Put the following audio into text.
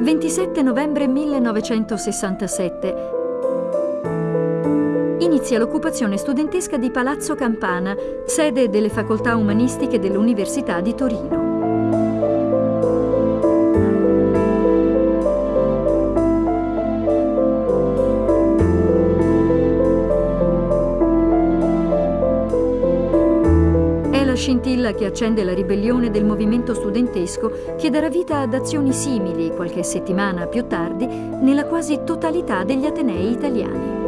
27 novembre 1967 inizia l'occupazione studentesca di Palazzo Campana, sede delle facoltà umanistiche dell'Università di Torino. Scintilla che accende la ribellione del movimento studentesco che darà vita ad azioni simili qualche settimana più tardi nella quasi totalità degli Atenei italiani.